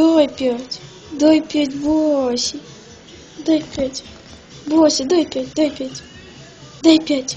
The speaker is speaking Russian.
Дай пять. Дай пять, Боси. Дай пять. боси, дай пять, дай пять. Дай пять.